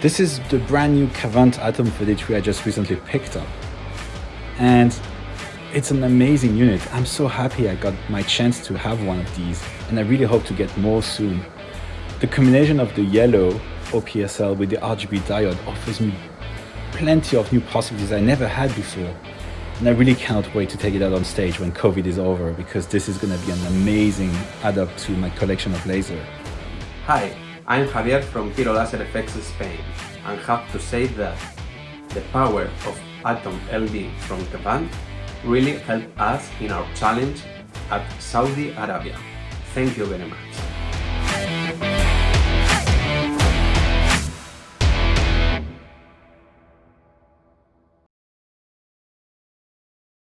This is the brand new Kvant Atom 33 I just recently picked up. And it's an amazing unit. I'm so happy I got my chance to have one of these and I really hope to get more soon. The combination of the yellow OPSL with the RGB diode offers me plenty of new possibilities I never had before. And I really cannot wait to take it out on stage when COVID is over because this is going to be an amazing add-up to my collection of laser. Hi, I'm Javier from Hero Laser Effects Spain and have to say that the power of Atom LD from Japan really helped us in our challenge at Saudi Arabia. Thank you very much.